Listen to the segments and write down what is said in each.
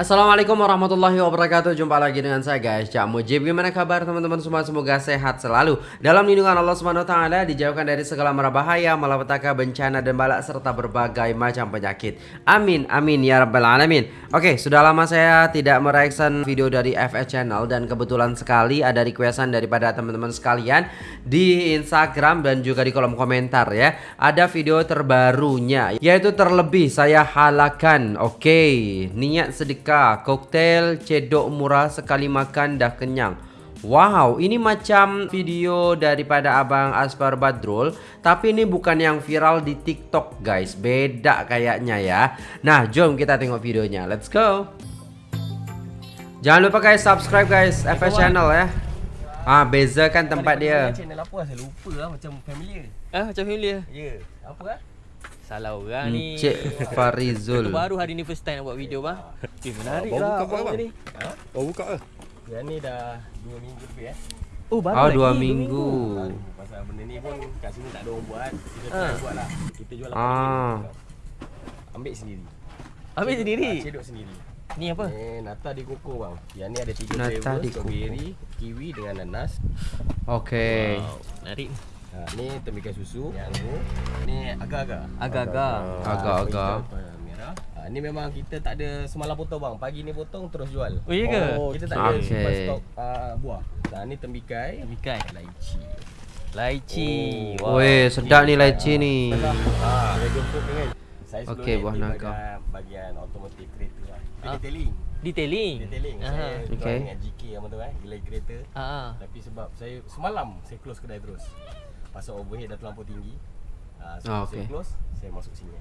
Assalamualaikum warahmatullahi wabarakatuh. Jumpa lagi dengan saya guys. Cak Mujib Gimana kabar teman-teman semua? Semoga sehat selalu. Dalam lindungan Allah SWT Dijauhkan dari segala mara bahaya Malapetaka, bencana dan balak Serta berbagai macam penyakit. Amin, amin ya rabbal alamin. Oke, sudah lama saya tidak mereaction video dari FS Channel Dan kebetulan sekali ada requestan daripada teman-teman sekalian Di Instagram dan juga di kolom komentar ya. Ada video terbarunya Yaitu terlebih saya halakan. Oke, niat sedikit Merdeka Koktel cedok murah sekali makan dah kenyang. Wow, ini macam video daripada Abang Asfar Badrul. Tapi ini bukan yang viral di TikTok guys. Beda kayaknya ya. Nah, jom kita tengok videonya. Let's go. Jangan lupa guys, subscribe guys FS Channel ya. Ah, beza kan tempat dia Channel apa? Saya lupa lah Macam familiar. Ah, macam familiar. Ya, yeah. apa lah Salah orang ni. Encik Farizul. Itu baru hari ni first time nak buat video bang. Eh menarik Baru lah buka abang ke, bang? ni? Ha? Oh buka ke? Yang ni dah 2 minggu lebih eh. Oh baru Oh, lagi? dua minggu. Pasal benda ni pun kat sini tak ada orang buat. Kita Ha. try buat lah. Kita jual Ah. RM8 Ambil sendiri. Ambil sendiri? Ah, Cedok sendiri. Ni apa? Eh, nata di koko bang. Yang ni ada 3 Nata flavor di Strawberry, kiwi dengan nanas. Oke Wow, menarik ha, Ni tembikai susu Yang ni Ni agak-agak Agak-agak. Agak-agak. Merah ha, Ni memang kita tak ada semalam potong bang Pagi ni potong terus jual Oh iya ke? Oh, kita tak ada okey. simpan stok uh, buah. Nah, ni tembikai, Tembikai lychee. Lychee Oh. wow. Weh, sedap ni lychee ni dragon fruit ni kan. Saya ni buah naga. bahagian, bagian automotive kereta lah. Dia Ah. detailing. Detailing Detailing. Aha. Saya Okey. okay. dengan GK yang tu eh, gilai kereta. Ah. Tapi sebab saya semalam saya close kedai terus. Pasal overhead dah terlampau tinggi. Ah, so Ah, saya okey. close, saya masuk sini.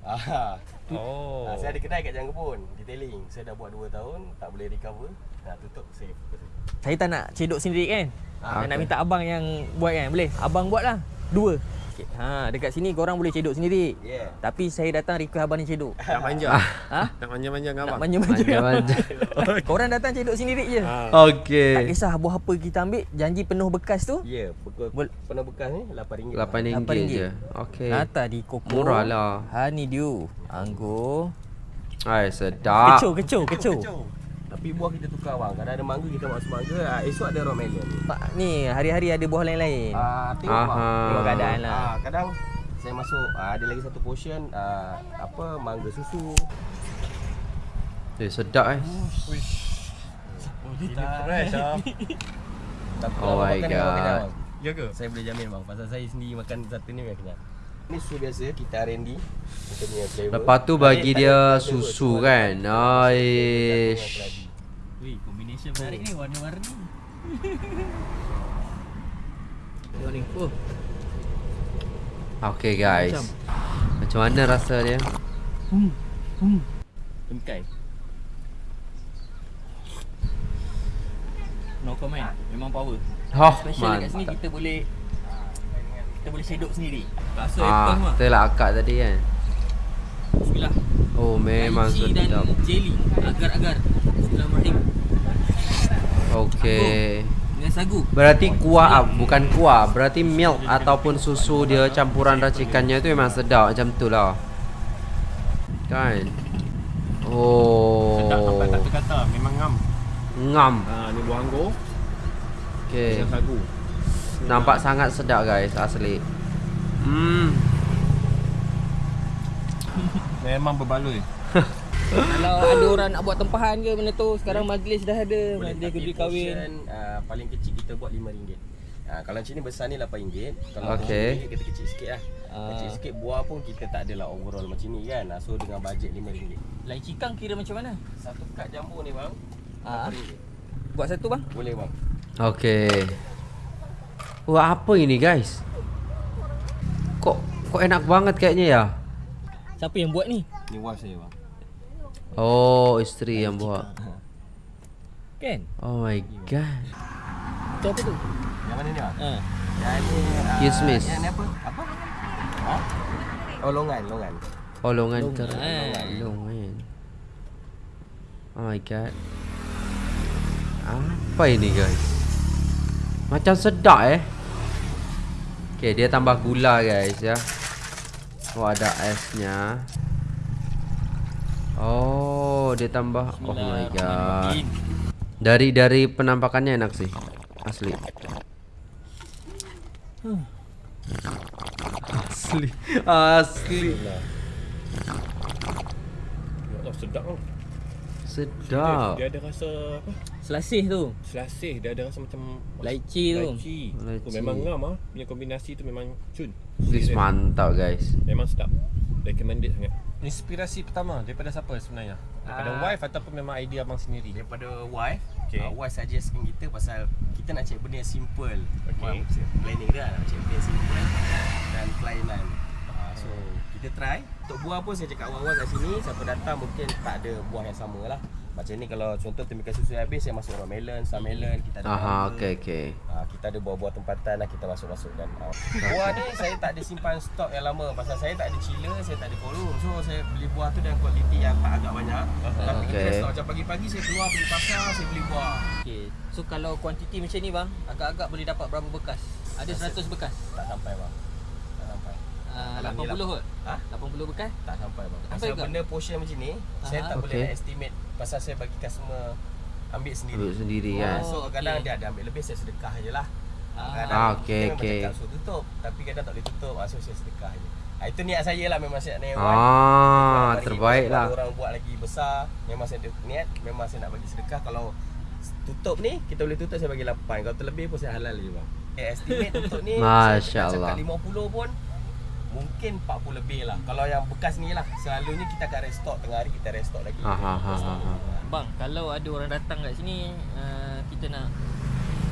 Ah, Oh ah, saya ada kedai kat Jangan Kebun, detailing. Saya dah buat 2 tahun, tak boleh recover. Nah, tutup saya fokus. Saya tak nak cedok sendiri kan Ah, Saya nak minta abang yang buat kan Boleh? Abang buat lah Dua. Okay. ha, Dekat sini korang boleh cedok sendiri. Yeah. Tapi saya datang request abang ni cedok. Nak manja. Ha? Manja-manja dengan Nak abang. manja-manja Manja-manja. Korang datang cedok sendiri je. Ha. Tak Okey kisah buah apa kita ambil Janji penuh bekas tu. Ya, yeah, Bol- penuh bekas ni RM8. RM8 RM8 je. Okey. Nata di koko Murah lah. Honeydew Anggur. Hai sedap. Kecoh kecoh. Kecoh Tapi buah kita tukar bang. Kadang ada mangga kita masuk mangga, ah, esok ada raw melon. Pak ni hari-hari ada buah lain-lain Ah, tengok Aha. bang. Tengok keadaan lah. Ah, kadang saya masuk ah, ada lagi satu portion ah, apa mangga susu. Eh sedap eh Fresh ah. Tapi Oh my God. Ya ke? Saya boleh jamin bang. Pasal saya sendiri makan satu ni memang kenyang. Ini susu biasa kita R&D kita punya flavor. Lepas tu bagi Tak dia tak susu kan Aish combination menarik ni warna-warni. Ni Oh Okay guys. Macam. Mana rasa dia? Temkai No comment. Memang power. Oh Special dekat sini kita boleh Kita boleh shadok sendiri. Rasa Ah, apple mah kita lah akak tadi kan? Bismillah. Oh memang Lychee dan sedap. Jelly. Agar-agar. Bismillahirrahmanirrahim Okay Dengan sagu. Berarti kuah ah, bukan kuah. Berarti milk ataupun susu dia campuran racikannya tu memang sedap macam tu lah. Kan? Oh. Sedap sampai tak terkata. Memang ngam. Ngam. Ha, ni buah anggur. Okay dengan sagu. Nampak sangat sedap guys asli. Hmm. Memang berbaloi. Kalau ada orang nak buat tempahan ke benda tu Sekarang majlis dah ada Boleh Majlis kedui kahwin portion, ah, paling kecil kita buat RM5. Ah, kalau macam ni besar ni RM8. Kalau okay. kita kecil sikit lah. Ah. Kecil sikit buah pun kita tak adalah overall macam ni kan. Ah, So dengan bajet RM5. Lychee kang kira macam mana? Satu kad jambu ni bang. Ah. RM8. Buat satu bang Boleh bang. Okay Wah apa ini guys Kok kok enak banget kayaknya ya Siapa yang buat ni? Ni wife saya bang. Oh isteri yang buat Kan? Oh my god Itu apa tu? Yang mana ni? Ha. Yang ni ah, Kismis. Yang ni apa? Apa? Ha? Oh longan, longan. Oh longan Longan. ter Longan Oh my god Apa ini guys Macam sedap eh Okay dia tambah gula guys ya Oh ada esnya Oh Oh, dia tambah. Oh my god. Dari dari penampakannya enak sih. Asli. Asli. Asli. Allah sedap tau. Sedap. Dia ada rasa apa? Selasih tu. Selasih, dia ada rasa macam Lychee tu. Lychee. Lychee. Oh, memang ngam ah. Punya kombinasi tu memang cun. This mantap guys. Memang sedap. Recommended sangat. Inspirasi pertama daripada siapa sebenarnya? Daripada Ah. wife ataupun memang idea abang sendiri? Daripada wife Okay. okay. uh, Wife suggestkan kita pasal Kita nak cari benda yang simple Okay. Wife Planning dia nak cari benda yang simple Dan kelainan uh, So kita try Untuk buah pun saya cakap awal-awal kat sini Siapa datang mungkin tak ada buah yang sama lah Macam ni kalau contoh tembikan susu habis Saya masuk orang melon, star melon Kita ada Aha, okey okey. Ah, kita ada buah-buah tempatan lah kita masuk-masukkan. Ah. Buah ni saya tak ada simpan stok yang lama pasal saya tak ada chiller, saya tak ada forum. So saya beli buah tu dengan kualiti yang tak agak banyak. Tapi Okey. kita stok macam pagi-pagi saya keluar pergi pasar, saya beli buah. Okey. So kalau kuantiti macam ni bang, agak-agak boleh dapat berapa bekas? Ada 100 bekas. Tak sampai bang. Tak sampai. Uh, Kalau ni 80 kot. Ha? 80 bekas. Tak sampai bang. Sampai Pasal ke? benda portion macam ni, saya Aha. tak boleh Okey. nak estimate pasal saya bagi customer ambil sendiri. Ambil sendiri kan. Ah, so Oh, kadang dia ada ambil lebih saya sedekah je lah. Ah. Kadang Ah, okey, kita memang okey. cakap suruh tutup tapi kadang tak boleh tutup. Ah, so saya sedekah je. Ah, itu niat saya lah memang saya nak naik Ah, terbaik lah. Kalau orang buat lagi besar, memang saya ada niat, memang saya nak bagi sedekah. Kalau tutup ni, kita boleh tutup saya bagi 8. Kalau terlebih pun saya halal je bang. Eh, estimate tutup ni, Masya saya cakap Allah. 50 pun mungkin 40 lebih lah. Kalau yang bekas ni lah, selalunya kita akan restock tengah hari kita restock lagi. Ah, ah, ah, ah, ah. Bang, kalau ada orang datang kat sini, uh, kita nak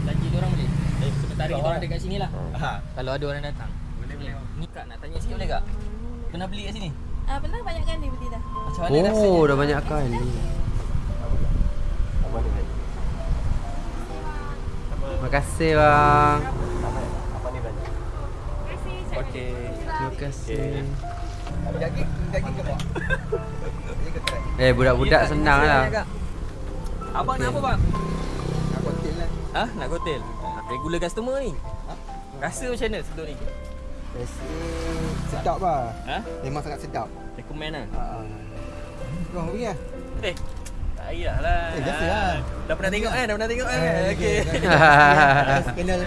belanja dia orang boleh? Eh, sementara kita orang ada kat sini lah. Ha. Kalau ada orang datang. Boleh boleh. Ni kak nak tanya sikit boleh kak? Pernah beli kat sini? Ah, pernah banyak kali beli dah. Macam mana rasanya? Oh, dah banyak kali. Apa ni tadi? Makasih bang. Okey. Terima kasih. Ke? Eh budak-budak senang lah. Abang nak apa bang? Nak kotel lah. Ha? Nak kotel? Regular customer ni. Rasa macam mana sebelum ni? Rasa sedap lah Ha? Memang sangat sedap Recommend lah. uh, Kau pergi lah Eh, tak payahlah. Eh, biasa lah. Dah pernah tengok kan? Dah pernah tengok kan? Eh, Okey. Kenal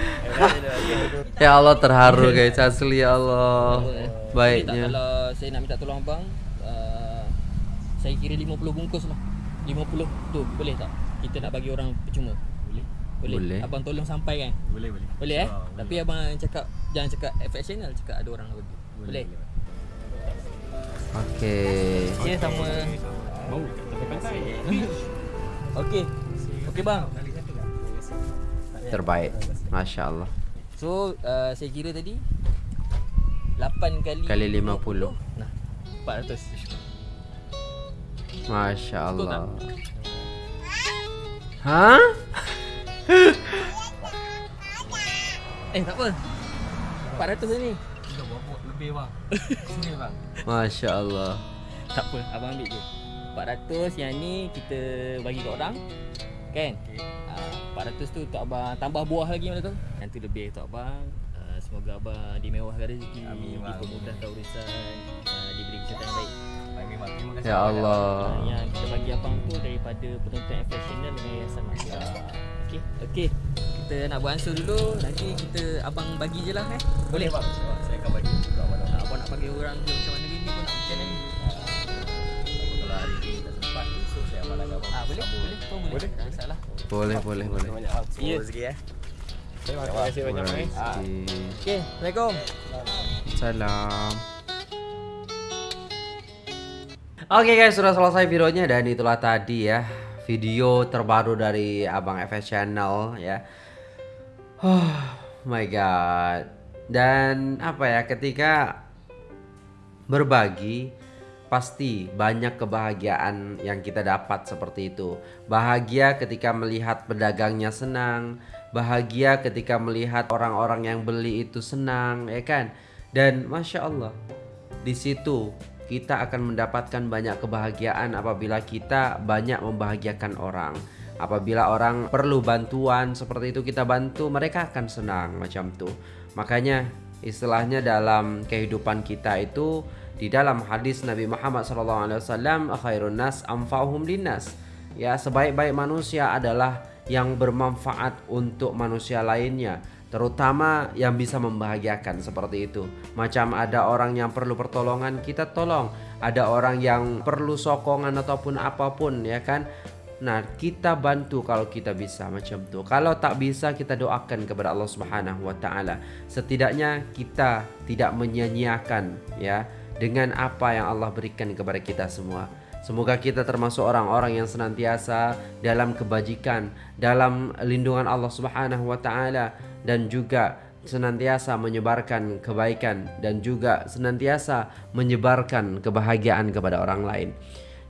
Ya Allah terharu guys asli ya Allah. Boleh tak Baiknya. kalau saya nak minta tolong abang uh, Saya kira 50 bungkus lah 50 tu boleh tak? Kita nak bagi orang percuma Boleh. Boleh? Boleh. Abang tolong sampaikan Boleh boleh. Boleh eh? Ah, boleh. Tapi abang cakap Jangan cakap FX channel Cakap ada orang nak bagi Boleh? Okey. Ya sama Bau kat tepi pantai. Okey Okey bang Terbaik. Masya Allah. So uh, saya kira tadi 8 kali Kali 50. Nah 400 Masya Betul Allah. Hah? Eh tak apa 400 ni lebih bang. Sini bang. Masya Allah. Tak apa abang ambil je 400 yang ni kita bagi kat orang Kan? Ah, 400 tu untuk abang tambah buah lagi mana tu Yang tu lebih untuk abang Ah, Semoga abang dimewahkan rezeki Amin, bang. Dipermudahkan urusan ah, Diberi kesihatan yang baik Amin bang. Terima kasih. Ya Allah. Ah, Yang kita bagi abang tu daripada penonton FS Channel dengan Yayasan Masyarakat Okey, okey. Kita nak buat ansur dulu. Nanti kita abang bagi je lah eh. Boleh bang. Saya akan bagi juga. Ah, abang nak bagi orang je macam mana gini pun nak macam mana ni. Kalau hari ni sempat, esok saya amalkan. Ah, boleh, boleh. Pun boleh. Boleh? Tak masalah. Boleh, boleh, boleh. Banyak. Ya. Rezeki eh. Terima kasih banyak eh. Rezeki. Okey, Assalamualaikum. Salam. Oke guys, sudah selesai videonya dan itulah tadi ya video terbaru dari Abang FS Channel ya. Oh my god. Dan apa ya ketika berbagi pasti banyak kebahagiaan yang kita dapat seperti itu. Bahagia ketika melihat pedagangnya senang, bahagia ketika melihat orang-orang yang beli itu senang, ya kan? Dan masya Allah, di situ kita akan mendapatkan banyak kebahagiaan apabila kita banyak membahagiakan orang. Apabila orang perlu bantuan seperti itu kita bantu, mereka akan senang macam tuh. Makanya istilahnya dalam kehidupan kita itu di dalam hadis Nabi Muhammad SAW khairun nas amfa'uhum linnas. Ya sebaik-baik manusia adalah yang bermanfaat untuk manusia lainnya terutama yang bisa membahagiakan seperti itu. Macam ada orang yang perlu pertolongan kita tolong. Ada orang yang perlu sokongan ataupun apapun ya kan? Nah, kita bantu kalau kita bisa macam tu. Kalau tak bisa kita doakan kepada Allah Subhanahu wa taala. Setidaknya kita tidak menyia-nyiakan ya dengan apa yang Allah berikan kepada kita semua. Semoga kita termasuk orang-orang yang senantiasa dalam kebajikan, dalam lindungan Allah Subhanahu wa taala dan juga senantiasa menyebarkan kebaikan dan juga senantiasa menyebarkan kebahagiaan kepada orang lain.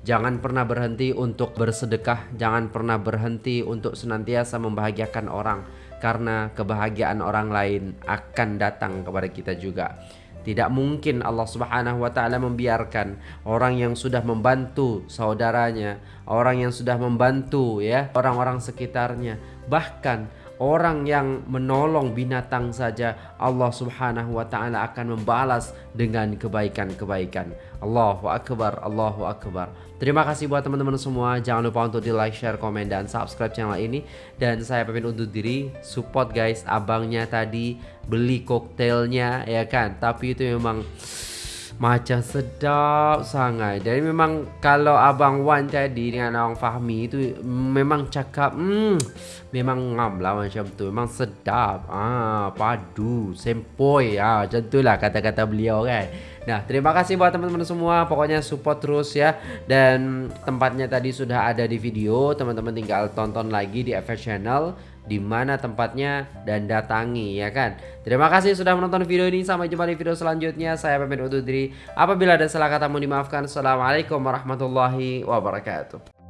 Jangan pernah berhenti untuk bersedekah, jangan pernah berhenti untuk senantiasa membahagiakan orang karena kebahagiaan orang lain akan datang kepada kita juga. Tidak mungkin Allah Subhanahu wa taala membiarkan orang yang sudah membantu saudaranya, orang yang sudah membantu ya, orang-orang sekitarnya, bahkan orang yang menolong binatang saja Allah Subhanahu wa taala akan membalas dengan kebaikan-kebaikan. Allahu akbar, Allahu akbar. Terima kasih buat teman-teman semua. Jangan lupa untuk di like, share, komen dan subscribe channel ini dan saya pamit undur diri. Support guys abangnya tadi beli koktailnya ya kan. Tapi itu memang macam sedap sangat. Jadi memang kalau Abang Wan tadi dengan Abang Fahmi itu memang cakap hmm, memang ngam lah macam tu. Memang sedap. Ah, padu, sempoi. Ah, macam tu lah kata-kata beliau kan. Nah, terima kasih buat teman-teman semua. Pokoknya support terus ya. Dan tempatnya tadi sudah ada di video. Teman-teman tinggal tonton lagi di FS Channel di mana tempatnya dan datangi ya kan. Terima kasih sudah menonton video ini. Sampai jumpa di video selanjutnya. Saya pamit undur diri. Apabila ada salah kata mohon dimaafkan. Assalamualaikum warahmatullahi wabarakatuh.